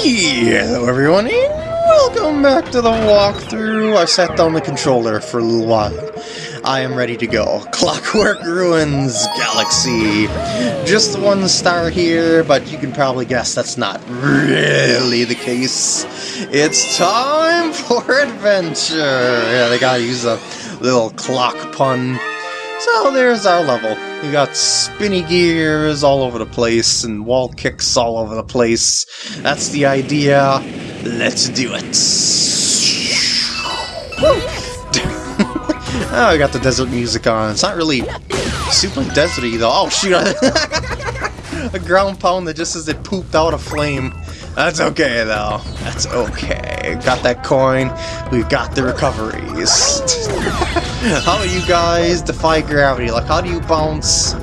Hello everyone, and welcome back to the walkthrough. I sat down the controller for a little while. I am ready to go. Clockwork Ruins Galaxy. Just one star here, but you can probably guess that's not really the case. It's time for adventure. Yeah, they gotta use a little clock pun. So there's our level. We got spinny gears all over the place and wall kicks all over the place. That's the idea. Let's do it. oh, we got the desert music on. It's not really super deserty though. Oh shoot! a ground pound that just says it pooped out a flame. That's okay though. That's okay. Got that coin. We've got the recoveries. how do you guys defy gravity? Like, how do you bounce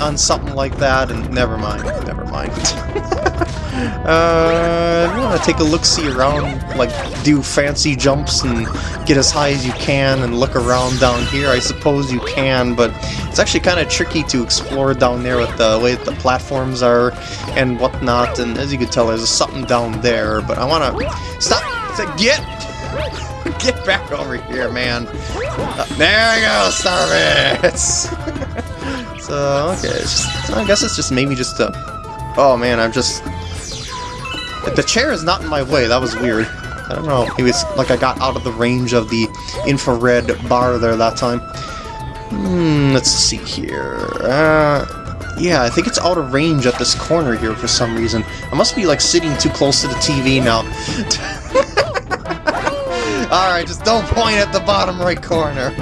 on something like that? And never mind. Never mind. uh, you want to take a look-see around, like do fancy jumps and get as high as you can and look around down here? I suppose you can, but it's actually kind of tricky to explore down there with the way that the platforms are and whatnot. And as you can tell, there's something down there. But I want to stop. Get get back over here, man. Uh, there you go, Starbits. so okay, just, I guess it's just maybe just a. Oh man, I'm just the chair is not in my way, that was weird. I don't know, maybe it's like I got out of the range of the infrared bar there that time. Hmm, let's see here. Uh, yeah, I think it's out of range at this corner here for some reason. I must be like sitting too close to the TV now. Alright, just don't point at the bottom right corner.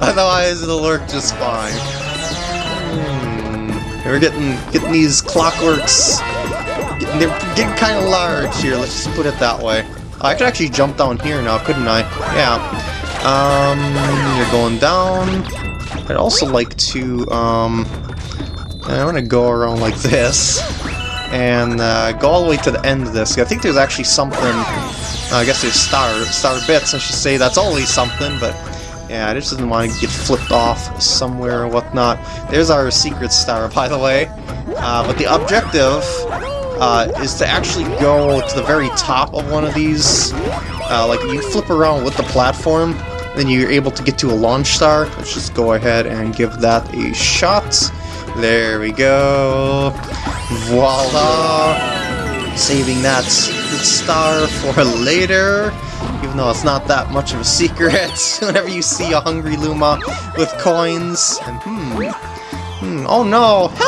Otherwise it'll work just fine. Hmm, we're getting getting these clockworks they're getting kind of large here, let's just put it that way. I could actually jump down here now, couldn't I? Yeah. Um, you're going down. I'd also like to, um... I want to go around like this. And uh, go all the way to the end of this. I think there's actually something... I guess there's star, star bits, I should say. That's always something, but... Yeah, I just didn't want to get flipped off somewhere or whatnot. There's our secret star, by the way. Uh, but the objective uh, is to actually go to the very top of one of these. Uh, like, you flip around with the platform, then you're able to get to a launch star. Let's just go ahead and give that a shot. There we go. Voila! Saving that star for later, even though it's not that much of a secret. Whenever you see a Hungry Luma with coins, and hmm, Hmm, oh no!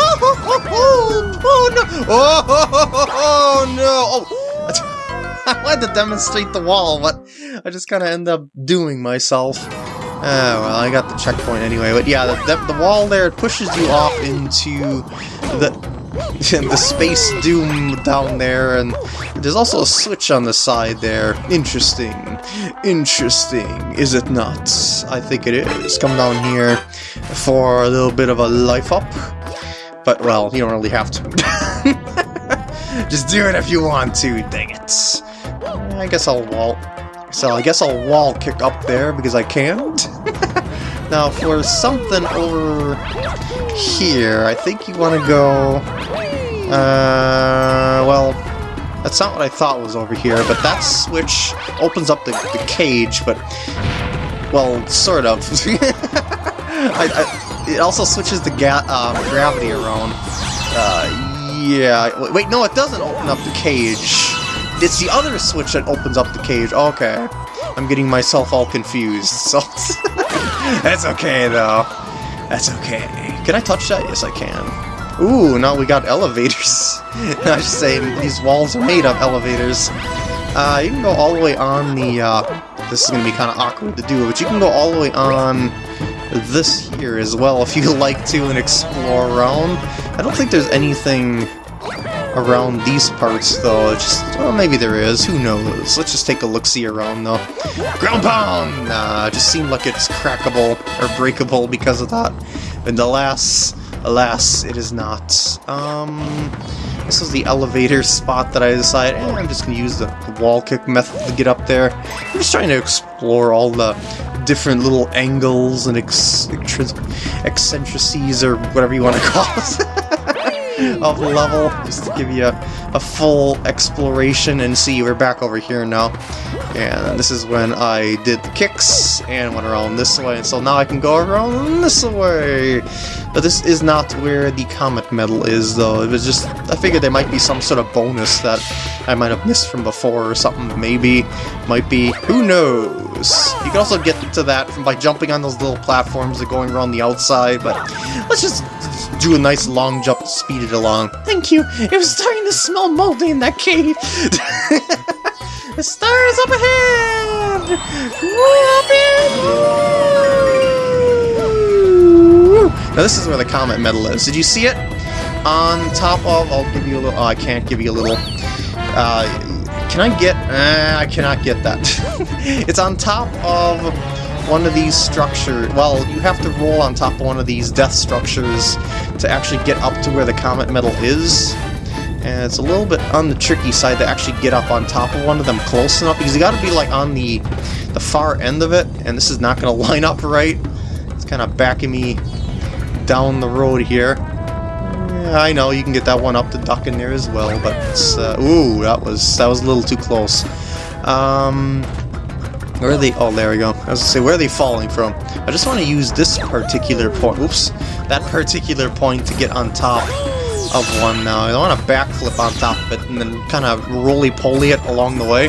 Oh no! Oh, oh no! Oh! I wanted to demonstrate the wall, but I just kind of end up doing myself. Oh, well, I got the checkpoint anyway. But yeah, the, the, the wall there pushes you off into the the Space Doom down there, and there's also a switch on the side there. Interesting. Interesting, is it not? I think it is. Come down here for a little bit of a life up. But, well, you don't really have to. Just do it if you want to, dang it. I guess I'll wall... So I guess I'll wall kick up there because I can't. now, for something over here, I think you want to go... Uh, well, that's not what I thought was over here, but that switch opens up the, the cage, but... Well, sort of. I, I, it also switches the ga uh, gravity around. Uh, yeah. Wait, no, it doesn't open up the cage. It's the other switch that opens up the cage. Okay. I'm getting myself all confused, so... That's okay, though. That's okay. Can I touch that? Yes, I can. Ooh, now we got elevators. I should say, these walls are made of elevators. Uh, you can go all the way on the, uh, this is going to be kind of awkward to do, but you can go all the way on this here as well if you like to and explore around. I don't think there's anything around these parts though, just, well maybe there is, who knows. Let's just take a look-see around though. Ground pound! It just seemed like it's crackable or breakable because of that. And alas, Alas, it is not. Um, this was the elevator spot that I decided, eh, I'm just going to use the, the, wall kick method to get up there. I'm just trying to explore all the different little angles and eccentricities, or whatever you want to call it. Of the level, just to give you a, a full exploration, and see, we're back over here now. And this is when I did the kicks, and went around this way, and so now I can go around this way! But this is not where the Comet Medal is, though. It was just, I figured there might be some sort of bonus that I might have missed from before or something, maybe. Might be, who knows? You can also get to that from by jumping on those little platforms and going around the outside, but let's just do a nice long jump to speed it along. Thank you! It was starting to smell moldy in that cave! the stars up ahead! Way up in! Now this is where the Comet Medal is. Did you see it? On top of... I'll give you a little... Oh, I can't give you a little... Uh, can I get... Uh, I cannot get that. it's on top of one of these structures. Well, you have to roll on top of one of these death structures to actually get up to where the Comet Medal is. And it's a little bit on the tricky side to actually get up on top of one of them close enough, because you gotta be like on the, the far end of it, and this is not gonna line up right. It's kind of backing me down the road here. Yeah, I know, you can get that one up the duck in there as well, but it's, uh, ooh, that was, that was a little too close. Um, where are they? Oh, there we go. I was gonna say, where are they falling from? I just want to use this particular point. Oops. That particular point to get on top of one now. I want to backflip on top of it and then kind of roly-poly it along the way.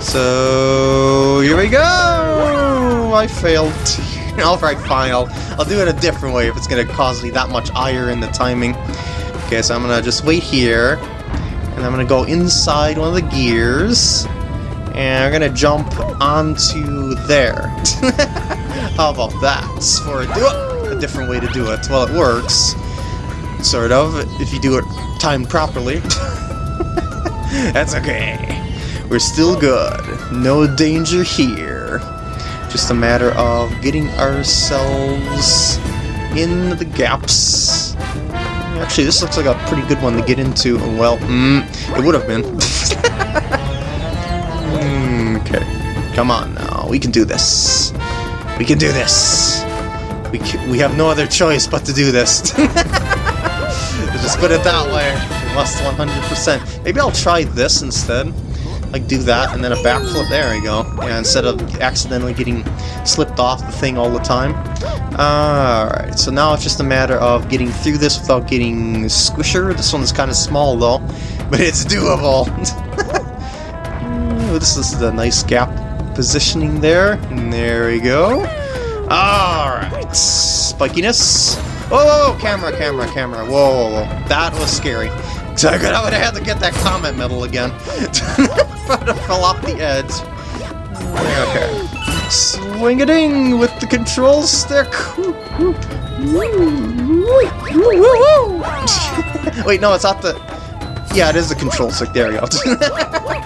So, here we go! I failed. Alright, fine. I'll, I'll do it a different way if it's going to cause me that much ire in the timing. Okay, so I'm going to just wait here. And I'm going to go inside one of the gears. And I'm gonna jump onto there. How about that? For a, a different way to do it. Well, it works. Sort of, if you do it timed properly. That's okay. We're still good. No danger here. Just a matter of getting ourselves in the gaps. Actually, this looks like a pretty good one to get into. Well, mm, it would have been. Okay, come on now. We can do this. We can do this. We can, we have no other choice but to do this. Just put it that way. We must 100%. Maybe I'll try this instead. Like, do that, and then a backflip. There we go. Yeah, instead of accidentally getting slipped off the thing all the time. Alright, so now it's just a matter of getting through this without getting squisher. This one's kind of small, though. But it's doable. Oh, this is the nice gap positioning there. And there we go. Alright. Spikiness. Whoa, camera, camera, camera. Whoa, whoa, whoa. That was scary. So good, I would have had to get that Comet Medal again. but I fell off the edge. Okay. Swing a ding with the control stick. Wait, no, it's not the. Yeah, it is the control stick. There we go.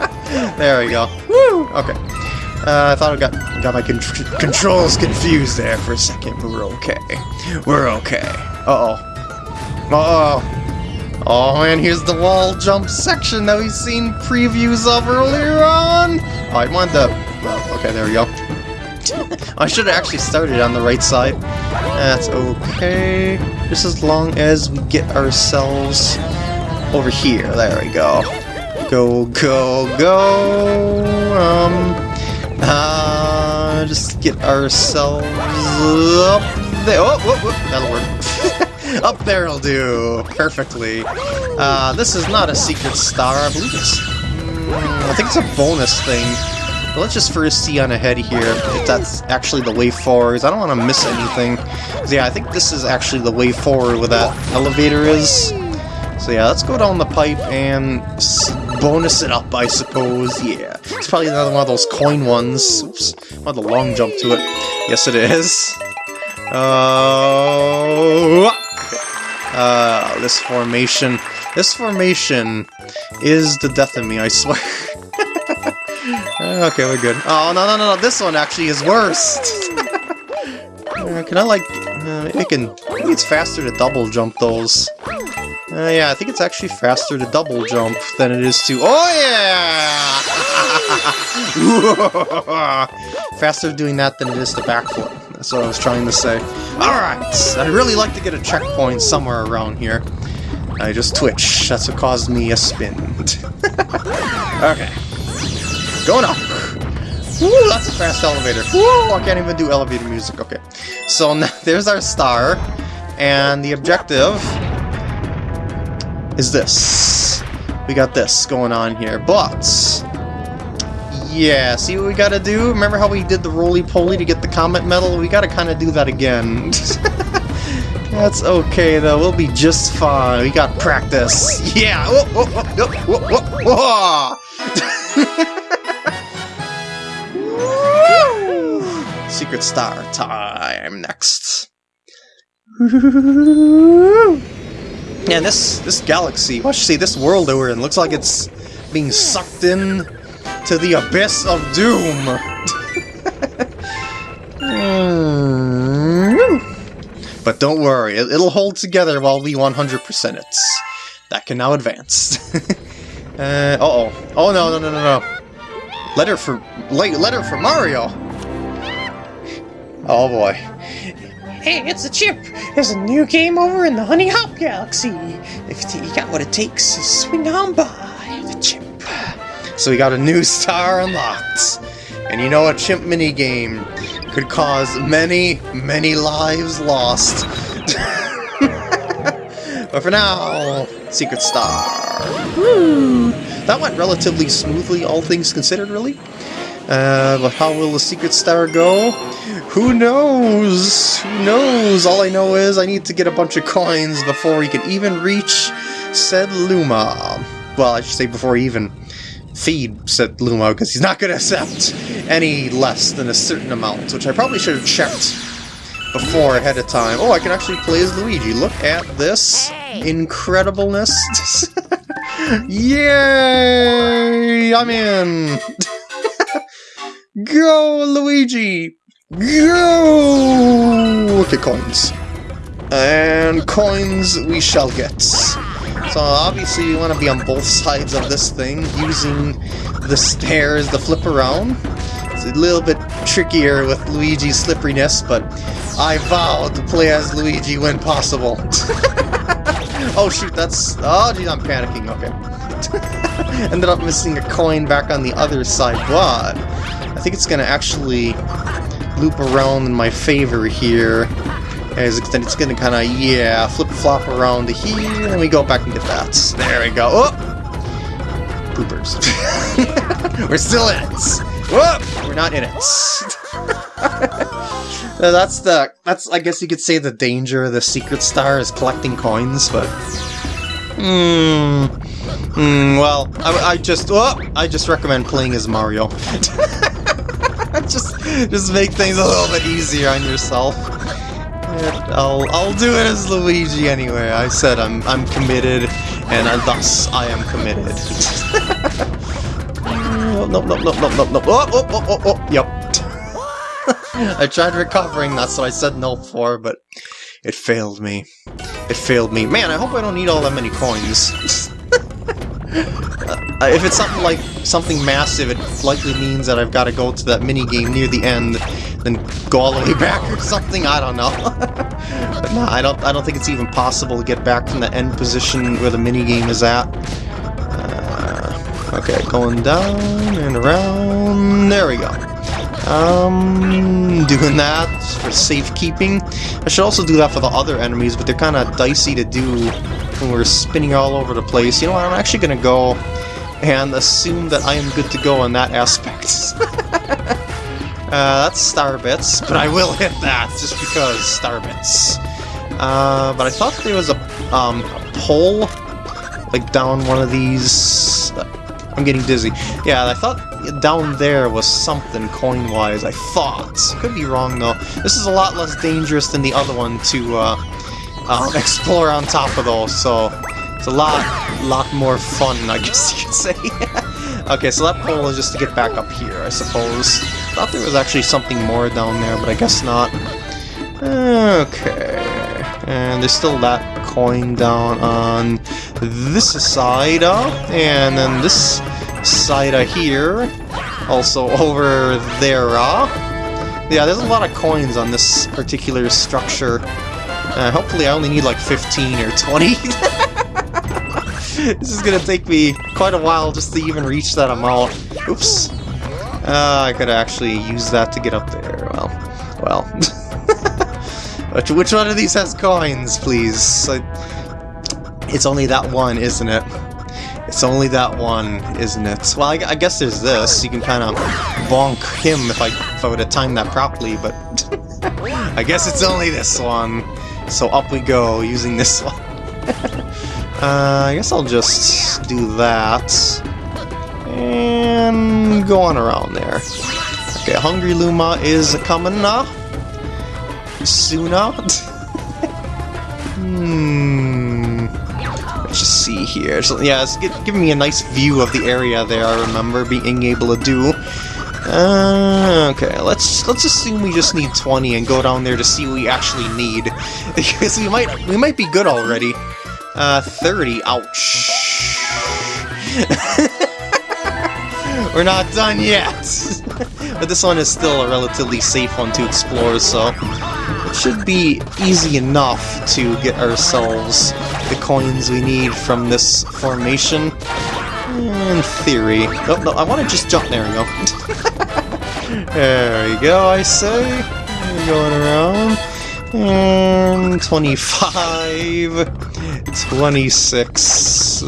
there we go. Woo! Okay. Uh, I thought I got got my con controls confused there for a second, but we're okay. We're okay. Uh-oh. Uh-oh. Oh man, here's the wall jump section that we've seen previews of earlier on. Oh, I wanted the... Well, okay, there we go. I should have actually started on the right side. That's okay. Just as long as we get ourselves over here. There we go. Go, go, go! Um, uh, just get ourselves up there. Oh, whoop, whoop, that'll work. up there'll do perfectly. Uh, this is not a secret star, I believe it's... Mm, I think it's a bonus thing. But let's just first see on ahead here if that's actually the way forward. I don't want to miss anything. Yeah, I think this is actually the way forward where that elevator is. So yeah, let's go down the pipe and bonus it up, I suppose. Yeah, it's probably another one of those coin ones. Oops, I had a long jump to it. Yes, it is. Uh, uh, this formation. This formation is the death of me, I swear. okay, we're good. Oh, no, no, no, no, this one actually is worse. uh, can I, like, uh, it can, I think it's faster to double jump those. Uh, yeah, I think it's actually faster to double jump than it is to... Oh, yeah! faster doing that than it is to backflip. That's what I was trying to say. Alright, I'd really like to get a checkpoint somewhere around here. I just twitch. That's what caused me a spin. okay. Going up. Woo, that's a fast elevator. Woo, I can't even do elevator music. Okay. So now there's our star. And the objective is this. We got this going on here. But yeah, see what we gotta do? Remember how we did the roly-poly to get the Comet Medal? We gotta kind of do that again. That's okay, though. We'll be just fine. We got practice. Yeah! Whoa, whoa, whoa, whoa, whoa, Secret Star time next. And this this galaxy, watch see this world we're in looks like it's being sucked in to the abyss of doom. but don't worry, it, will hold together while we 100% it. That can now advance. uh, uh oh. Oh no, no, no, no, no. Letter for letter for Mario. Oh boy. Hey, it's a Chimp! There's a new game over in the Honey Hop Galaxy. If you got what it takes, swing on by the Chimp. So we got a new star unlocked. And you know a chimp minigame could cause many, many lives lost. but for now, Secret Star. Woo! That went relatively smoothly, all things considered, really. Uh, but how will the Secret Star go? Who knows? Who knows? All I know is I need to get a bunch of coins before we can even reach said Luma. Well, I should say before even feed said Luma, because he's not going to accept any less than a certain amount, which I probably should have checked before ahead of time. Oh, I can actually play as Luigi. Look at this incredibleness. Yay! I'm in! Go, Luigi! Go! Okay, coins. And coins we shall get. So obviously you want to be on both sides of this thing, using the stairs to flip around. It's a little bit trickier with Luigi's slipperiness, but I vow to play as Luigi when possible. oh shoot, that's... Oh geez, I'm panicking, okay. Ended up missing a coin back on the other side, but think it's gonna actually loop around in my favor here. As it's gonna kinda, yeah, flip-flop around to here, and we go back and get that. There we go. Oh! Poopers. We're still in it! Whoop! We're not in it. that's the, that's, I guess you could say the danger of the Secret Star is collecting coins, but... Hmm... Hmm, well, I, I just, oh, I just recommend playing as Mario. just, make things a little bit easier on yourself. I'll, I'll do it as Luigi anyway. I said I'm, I'm committed, and thus I am committed. Oh, no, no, no, no, no, no, no. Oh, oh, oh, oh, oh, yep. I tried recovering, that's what I said no for, but it failed me. It failed me. Man, I hope I don't need all that many coins. Uh, if it's something like something massive, it likely means that I've got to go to that mini game near the end, then go all the way back or something. I don't know. but no, I don't. I don't think it's even possible to get back from the end position where the mini game is at. Uh, okay, going down and around. There we go. Um, doing that for safekeeping. I should also do that for the other enemies, but they're kind of dicey to do when we're spinning all over the place. You know what, I'm actually going to go and assume that I am good to go on that aspect. uh, that's star bits, but I will hit that just because star bits. Uh, but I thought there was a, um, a pole, like down one of these I'm getting dizzy. Yeah, I thought down there was something coin-wise, I thought. Could be wrong, though. This is a lot less dangerous than the other one to uh, uh, explore on top of, those, so it's a lot, lot more fun, I guess you could say. okay, so that pole is just to get back up here, I suppose. Thought there was actually something more down there, but I guess not. Okay, and there's still that coin down on this side, uh, and then this side uh, here, also over there. Uh. Yeah, there's a lot of coins on this particular structure. Uh, hopefully I only need like 15 or 20. this is gonna take me quite a while just to even reach that amount. Oops. Uh, I could actually use that to get up there. Well, well. which, which one of these has coins, please? I, it's only that one, isn't it? It's only that one, isn't it? Well, I, I guess there's this. You can kind of bonk him if I if I would have timed that properly, but I guess it's only this one. So up we go using this one. uh, I guess I'll just do that. And go on around there. Okay, Hungry Luma is coming now. Sooner. hmm. Let's just see here. So, yeah, it's giving me a nice view of the area there. I remember being able to do. Uh, okay, let's let's assume we just need 20 and go down there to see what we actually need. because we might we might be good already. Uh, 30. Ouch. We're not done yet! but this one is still a relatively safe one to explore, so it should be easy enough to get ourselves the coins we need from this formation. In theory. Oh, no, I want to just jump. There we go. there we go, I say. Going around. And 25, 26. Uh,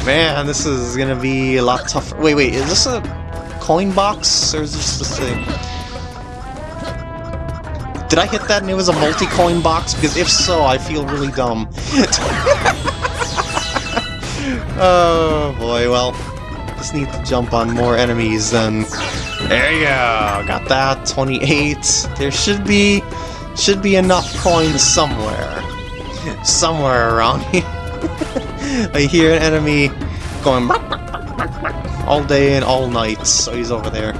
Man, this is gonna be a lot tougher. Wait, wait, is this a coin box? Or is this a thing? Did I hit that and it was a multi-coin box? Because if so, I feel really dumb. oh boy, well, just need to jump on more enemies then. There you go, got that, 28. There should be, should be enough coins somewhere. Somewhere around here. I hear an enemy going all day and all night, so he's over there.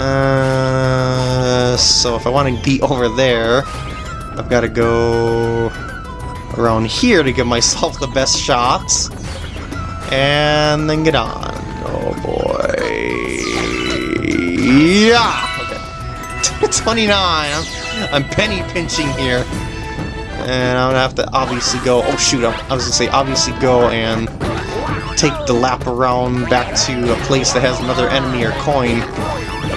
Uh, so if I want to be over there, I've got to go around here to give myself the best shots. And then get on. Oh boy. Yeah! Okay. 29! I'm, I'm penny pinching here. And I'm gonna have to obviously go... Oh shoot, I was gonna say obviously go and take the lap around back to a place that has another enemy or coin.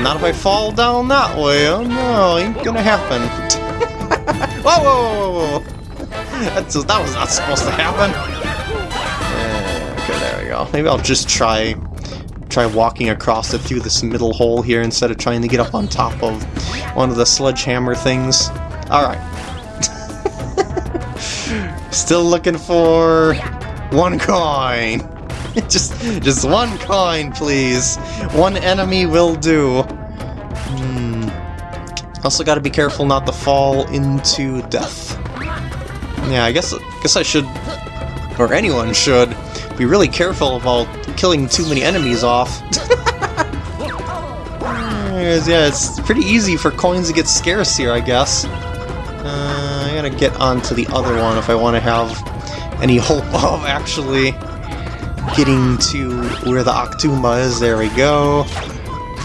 Not if I fall down that way. Oh no, ain't gonna happen. whoa, whoa, whoa, whoa! That's, that was not supposed to happen. okay, there we go. Maybe I'll just try try walking across it through this middle hole here instead of trying to get up on top of one of the sledgehammer things. Alright. Still looking for one coin. just, just one coin, please. One enemy will do. Hmm. Also, got to be careful not to fall into death. Yeah, I guess, I guess I should, or anyone should, be really careful about killing too many enemies off. yeah, it's pretty easy for coins to get scarce here, I guess. Uh, I gotta get onto the other one if I want to have any hope of actually getting to where the Octuma is. There we go.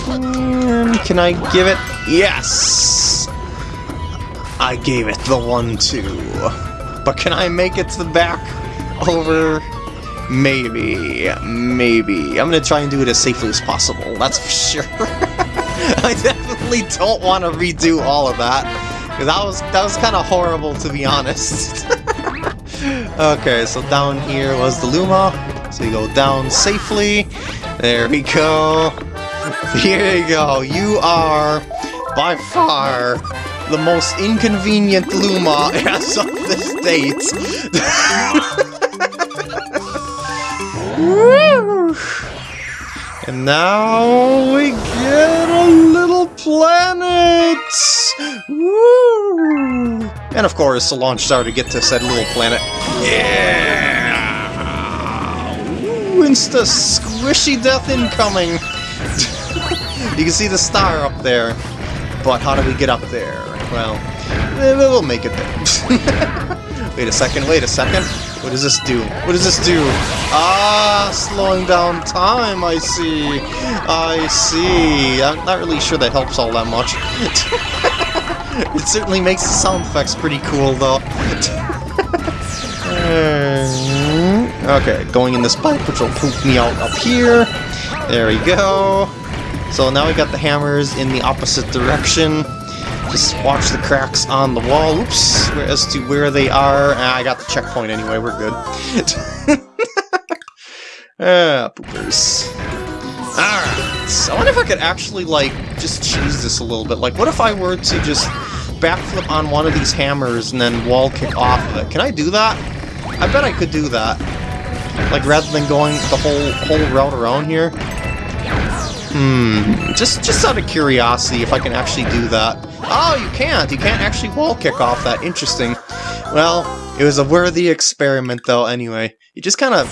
And can I give it? Yes! I gave it the one, two. But can I make it to the back over? Maybe. Maybe. I'm gonna try and do it as safely as possible, that's for sure. I definitely don't want to redo all of that. Because That was that was kind of horrible, to be honest. okay, so down here was the Luma. So you go down safely. There we go. Here you go. You are, by far, the most inconvenient Luma as of this date. and now we get a little planet! Woo! And of course, a launch star to get to said little planet. Yeah! Insta squishy death incoming! you can see the star up there. But how do we get up there? Well, eh, we'll make it there. wait a second, wait a second. What does this do? What does this do? Ah, slowing down time, I see. I see. I'm not really sure that helps all that much. it certainly makes the sound effects pretty cool, though. Okay, going in this pipe, which will poop me out up here. There we go. So now we got the hammers in the opposite direction. Just watch the cracks on the wall. Oops. As to where they are. Ah, I got the checkpoint anyway. We're good. ah, poopers. Alright. So I wonder if I could actually, like, just cheese this a little bit. Like, what if I were to just backflip on one of these hammers and then wall kick off of it? Can I do that? I bet I could do that. Like, rather than going the whole whole route around here. Hmm, just just out of curiosity if I can actually do that. Oh, you can't! You can't actually wall kick off that. Interesting. Well, it was a worthy experiment though anyway. You just kind of,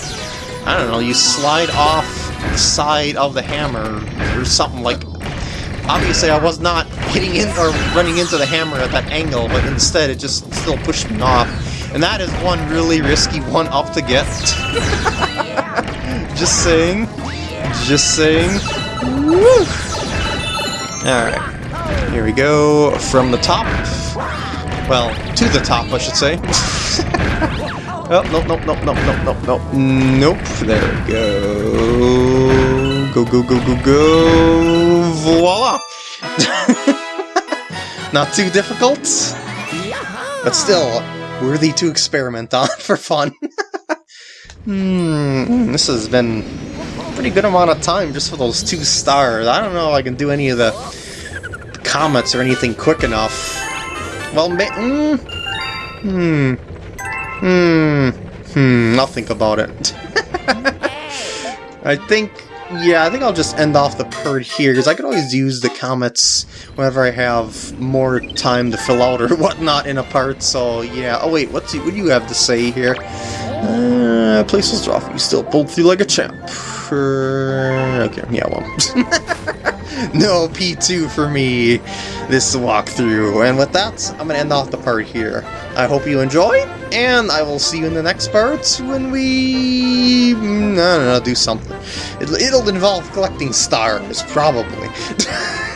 I don't know, you slide off the side of the hammer or something like... Obviously I was not hitting in or running into the hammer at that angle, but instead it just still pushed me off. And that is one really risky one up to get. just saying. Just saying. Alright. Here we go. From the top. Well, to the top, I should say. oh, nope, nope, nope, nope, nope, nope, nope. Nope. There we go. Go, go, go, go, go. Voila! Not too difficult, but still worthy to experiment on for fun. Hmm, this has been a pretty good amount of time just for those two stars. I don't know if I can do any of the comets or anything quick enough. Well, mm, hmm, hmm, hmm, I'll think about it. I think, yeah, I think I'll just end off the part here, because I could always use the comets whenever I have more time to fill out or whatnot in a part, so yeah. Oh wait, what's, what do you have to say here? Uh, place was rough, you still pulled through like a champ. Okay, yeah, well. no P2 for me this walkthrough. And with that, I'm going to end off the part here. I hope you enjoy, and I will see you in the next part when we... I don't know, do something. It'll, it'll involve collecting stars, probably.